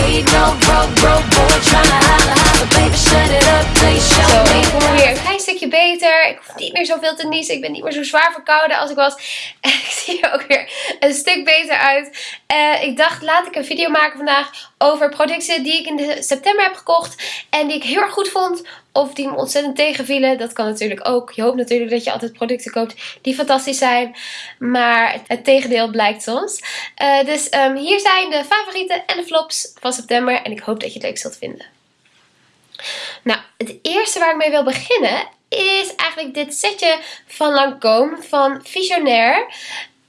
need no broke, broke boy tryna holla, holla. Baby, shut it up, please show Zo, me. Stukje beter. Ik hoef niet meer zoveel te niezen. Ik ben niet meer zo zwaar verkouden als ik was. En ik zie er ook weer een stuk beter uit. Eh, ik dacht, laat ik een video maken vandaag over producten die ik in september heb gekocht. En die ik heel erg goed vond. Of die me ontzettend tegenvielen. Dat kan natuurlijk ook. Je hoopt natuurlijk dat je altijd producten koopt die fantastisch zijn. Maar het tegendeel blijkt soms. Eh, dus ehm, hier zijn de favorieten en de flops van september. En ik hoop dat je het leuk zult vinden. Nou, het eerste waar ik mee wil beginnen is eigenlijk dit setje van Lancôme van Visionaire.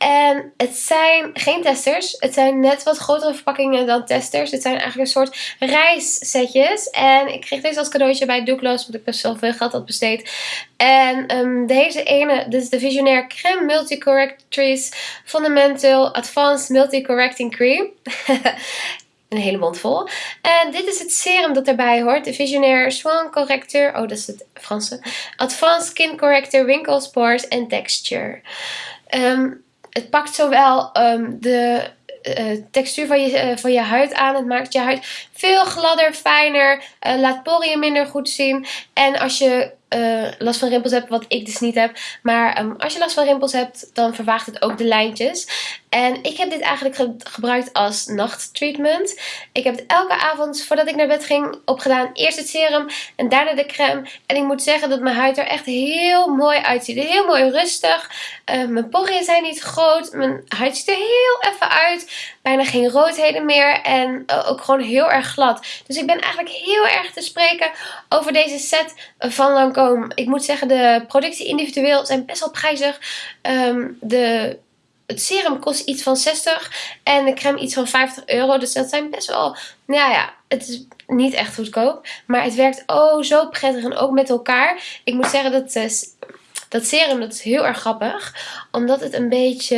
En het zijn geen testers. Het zijn net wat grotere verpakkingen dan testers. Het zijn eigenlijk een soort reissetjes. En ik kreeg deze als cadeautje bij Douglas, want ik best wel veel geld had besteed. En um, deze ene, dit is de Visionaire Creme Multi-Correctrice Fundamental Advanced Multi-Correcting Cream. een hele mond vol. En dit is het serum dat erbij hoort. De Visionaire Swan Corrector. Oh, dat is het Franse. Advanced Skin Corrector Wrinkles, Pores en Texture. Um, het pakt zowel um, de uh, textuur van je, uh, van je huid aan. Het maakt je huid veel gladder, fijner. Uh, laat poriën minder goed zien. En als je uh, last van rimpels hebt, wat ik dus niet heb. Maar um, als je last van rimpels hebt, dan vervaagt het ook de lijntjes. En ik heb dit eigenlijk ge gebruikt als nachttreatment. Ik heb het elke avond voordat ik naar bed ging opgedaan. Eerst het serum en daarna de crème. En ik moet zeggen dat mijn huid er echt heel mooi uitziet. Heel mooi rustig. Uh, mijn poriën zijn niet groot. Mijn huid ziet er heel even uit. Bijna geen roodheden meer. En uh, ook gewoon heel erg glad. Dus ik ben eigenlijk heel erg te spreken over deze set van Ik moet zeggen, de producten individueel zijn best wel prijzig. Um, de het serum kost iets van 60 en de crème iets van 50 euro. Dus dat zijn best wel, nou ja, het is niet echt goedkoop. Maar het werkt oh zo prettig en ook met elkaar. Ik moet zeggen dat uh, dat serum dat is heel erg grappig. Omdat het een beetje,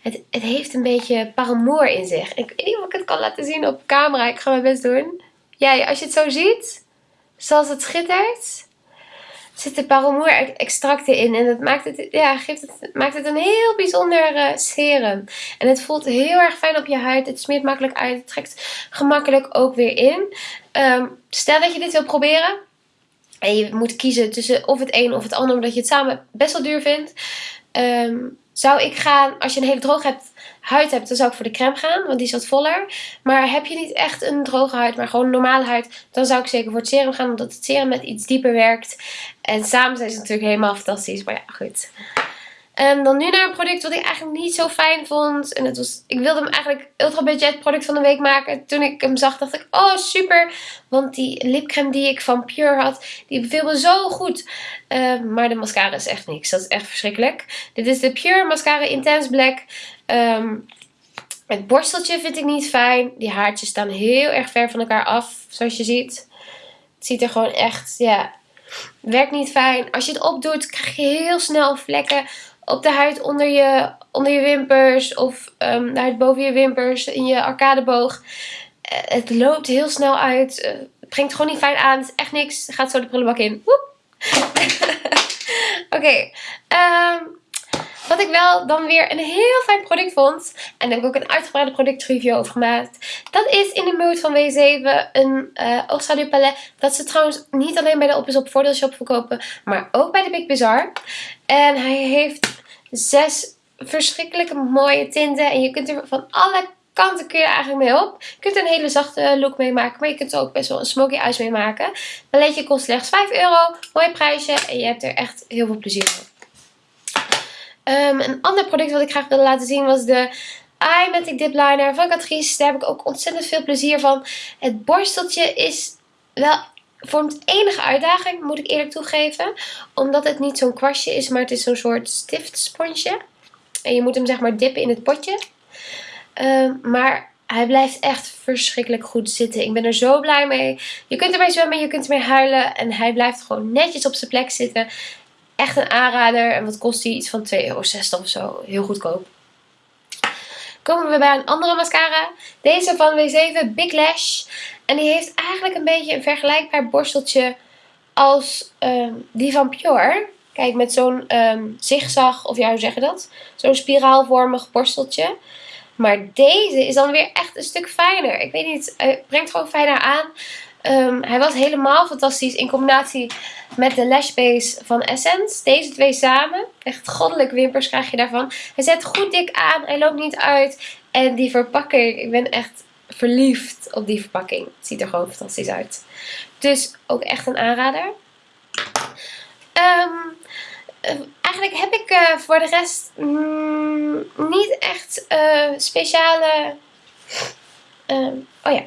het, het heeft een beetje paramour in zich. Ik weet niet of ik het kan laten zien op camera. Ik ga mijn best doen. Ja, als je het zo ziet, zoals het schittert zitten paramour extracten in. En dat maakt het, ja, geeft het, maakt het een heel bijzonder uh, serum. En het voelt heel erg fijn op je huid. Het smeert makkelijk uit. Het trekt gemakkelijk ook weer in. Um, stel dat je dit wil proberen. En je moet kiezen tussen of het een of het ander. Omdat je het samen best wel duur vindt. Um, zou ik gaan, als je een hele droge huid hebt, dan zou ik voor de crème gaan. Want die is wat voller. Maar heb je niet echt een droge huid, maar gewoon een normale huid. Dan zou ik zeker voor het serum gaan. Omdat het serum met iets dieper werkt. En samen zijn ze natuurlijk helemaal fantastisch. Maar ja, goed. En dan nu naar een product wat ik eigenlijk niet zo fijn vond. En het was, ik wilde hem eigenlijk ultra budget product van de week maken. Toen ik hem zag dacht ik, oh super. Want die lipcreme die ik van Pure had, die beviel me zo goed. Uh, maar de mascara is echt niks. Dat is echt verschrikkelijk. Dit is de Pure Mascara Intense Black. Um, het borsteltje vind ik niet fijn. Die haartjes staan heel erg ver van elkaar af. Zoals je ziet. Het ziet er gewoon echt, ja, werkt niet fijn. Als je het opdoet, krijg je heel snel vlekken op de huid onder je, onder je wimpers of um, de huid boven je wimpers, in je arcadeboog. Uh, het loopt heel snel uit. Uh, het brengt gewoon niet fijn aan. Het is echt niks. Gaat zo de prullenbak in. Oké. Um, wat ik wel dan weer een heel fijn product vond. En daar heb ik ook een uitgebreide productreview over gemaakt. Dat is in de Mood van W7 een uh, oogschaduwpalet. Dat ze trouwens niet alleen bij de Op is Op voordeelshop verkopen. Maar ook bij de Big Bazaar. En hij heeft zes verschrikkelijke mooie tinten. En je kunt er van alle kanten kun je eigenlijk mee op. Je kunt er een hele zachte look mee maken. Maar je kunt er ook best wel een smoky eyes mee maken. Paletje kost slechts 5 euro. Mooi prijsje. En je hebt er echt heel veel plezier van. Um, een ander product wat ik graag wilde laten zien was de Eye Matic Dip Liner van Catrice. Daar heb ik ook ontzettend veel plezier van. Het borsteltje is wel vormt enige uitdaging, moet ik eerlijk toegeven. Omdat het niet zo'n kwastje is, maar het is zo'n soort stiftsponsje. En je moet hem zeg maar dippen in het potje. Um, maar hij blijft echt verschrikkelijk goed zitten. Ik ben er zo blij mee. Je kunt ermee zwemmen, je kunt ermee huilen. En hij blijft gewoon netjes op zijn plek zitten. Echt een aanrader. En wat kost hij? Iets van 2,60 euro of zo. Heel goedkoop. Komen we bij een andere mascara. Deze van W7 Big Lash. En die heeft eigenlijk een beetje een vergelijkbaar borsteltje als um, die van Pure. Kijk, met zo'n um, zigzag, of ja, hoe zeg je dat? Zo'n spiraalvormig borsteltje. Maar deze is dan weer echt een stuk fijner. Ik weet niet, het brengt gewoon fijner aan. Ehm, hij was helemaal fantastisch in combinatie met de lash base van Essence. Deze twee samen. Echt goddelijke wimpers krijg je daarvan. Hij zet goed dik aan. Hij loopt niet uit. En die verpakking. Ik ben echt verliefd op die verpakking. Het ziet er gewoon fantastisch uit. Dus ook echt een aanrader. Um, eigenlijk heb ik uh, voor de rest mm, niet echt uh, speciale... Uh, oh ja.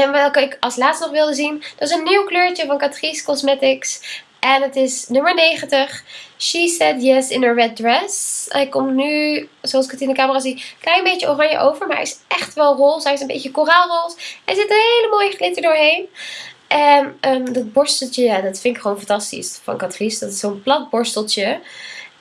En welke ik als laatste nog wilde zien. Dat is een nieuw kleurtje van Catrice Cosmetics. En het is nummer 90. She said yes in a red dress. Hij komt nu, zoals ik het in de camera zie, een klein beetje oranje over. Maar hij is echt wel roze. Hij is een beetje koraalroze. Er zit een hele mooie glitter doorheen. En um, dat borsteltje, ja, dat vind ik gewoon fantastisch van Catrice. Dat is zo'n plat borsteltje.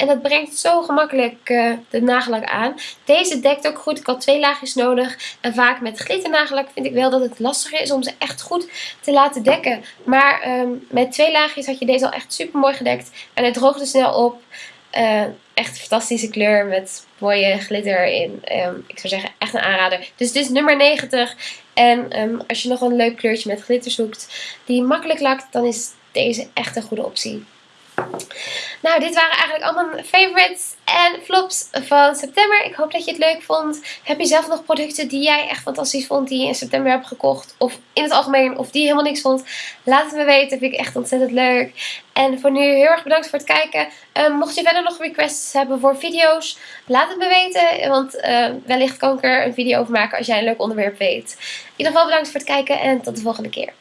En dat brengt zo gemakkelijk uh, de nagellak aan. Deze dekt ook goed. Ik had twee laagjes nodig. En vaak met glitternagellak vind ik wel dat het lastiger is om ze echt goed te laten dekken. Maar um, met twee laagjes had je deze al echt super mooi gedekt. En het droogde snel op. Echt een fantastische kleur met mooie glitter erin. Um, ik zou zeggen echt een aanrader. Dus dit is nummer 90. En um, als je nog een leuk kleurtje met glitter zoekt die makkelijk lakt, dan is deze echt een goede optie. Nou, dit waren eigenlijk allemaal favorites en flops van september. Ik hoop dat je het leuk vond. Heb je zelf nog producten die jij echt fantastisch vond, die je in september hebt gekocht? Of in het algemeen, of die je helemaal niks vond? Laat het me weten, vind ik echt ontzettend leuk. En voor nu heel erg bedankt voor het kijken. Um, mocht je verder nog requests hebben voor video's, laat het me weten. Want uh, wellicht kan ik er een video over maken als jij een leuk onderwerp weet. In ieder geval bedankt voor het kijken en tot de volgende keer.